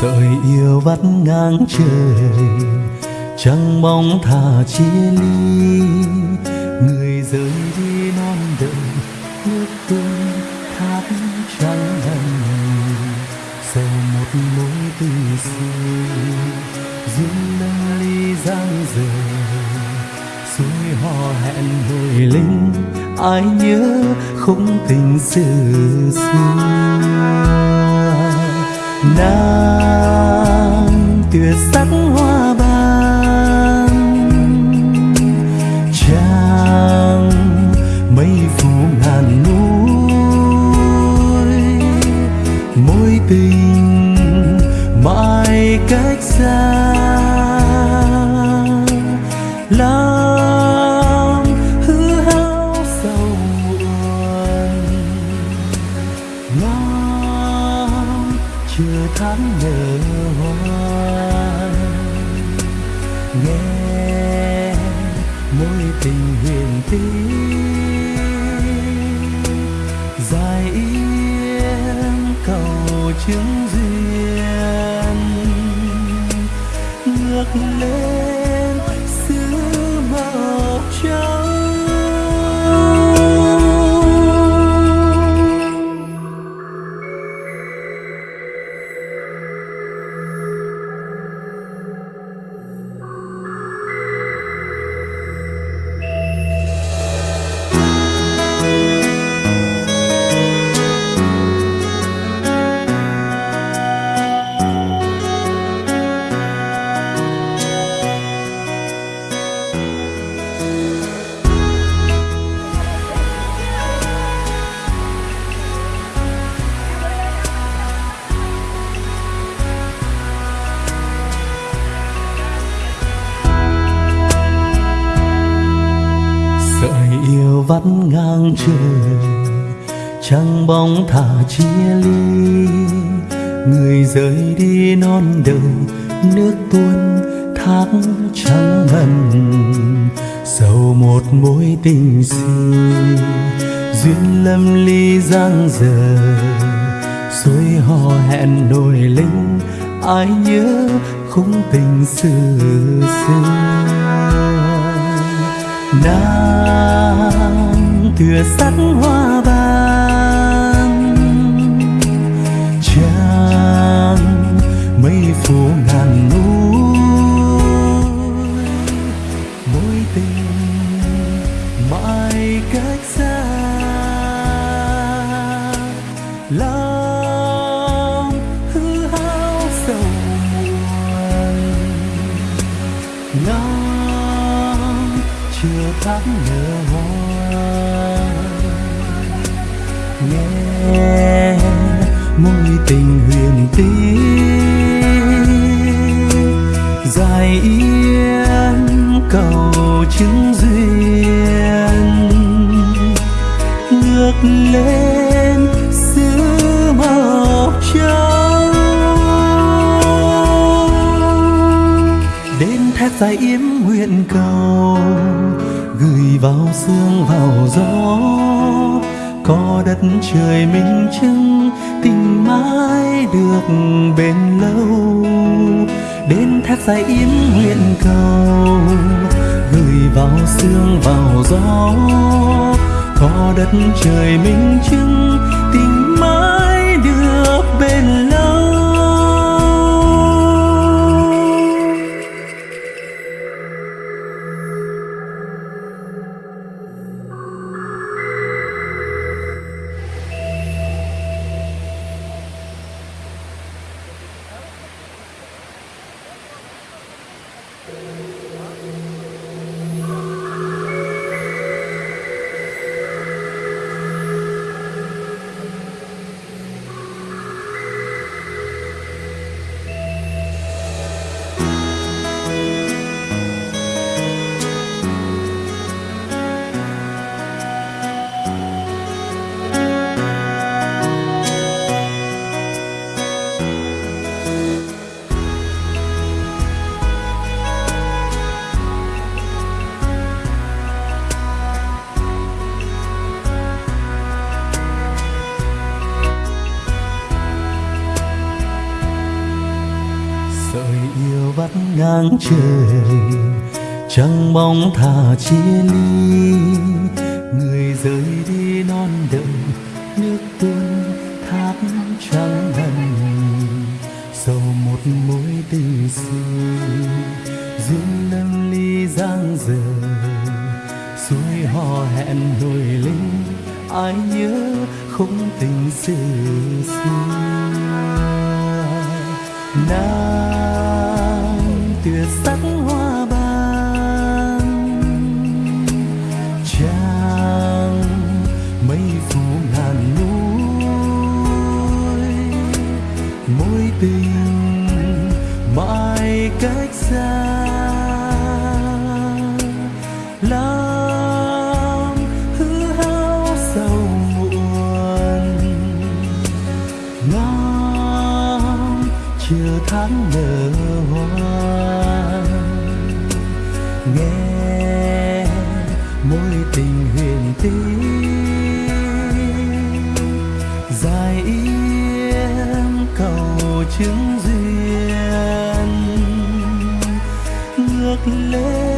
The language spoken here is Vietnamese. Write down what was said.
Sợi yêu vắt ngang trời chẳng mong thà chia ly. Người rời đi non đời, nước tuôn thác trắng hằn sầu một mối tình xưa duyên nâng ly giang dở. Suối hò hẹn hồi linh ai nhớ khung tình xưa xưa. Nàng tuyệt sắc hoa ban. Trăng mây phủ ngàn núi mối tình mãi cách xa. Tháng nở hoa nghe mối tình huyền tí dài yên cầu chứng duyên. Ngược lên trời chẳng bóng thả chia ly. Người rời đi non đời, nước tuôn thác trắng ngần. Sầu một mối tình xưa duyên lâm ly giang dở. Suối hò hẹn nổi linh ai nhớ khung tình xưa xưa. Nàng tựa sắc hoa ban trang mây phủ ngàn núi mối tình mãi cách xa. Lòng hư hao sầu buồn, ngóng chưa tháng nở hoa lên xứ màu trắng đến thét dài yếm nguyện cầu, gửi vào sương vào gió. Có đất trời minh chứng, tình mãi được bền lâu. Đến thét dài yếm nguyện cầu, gửi vào sương vào gió có đất trời minh chứng. Ngang trời chẳng bóng thả chia ly. Người rời đi non đời nước tuôn thác trắng ngần. Sầu một mối tình xưa, duyên lâm ly giang dở. Suối hò hẹn nổi lên, ai nhớ không tình xưa xưa. Nào tuyệt sắc mối tình huyền tí dài yên cầu chứng duyên. Ngược lên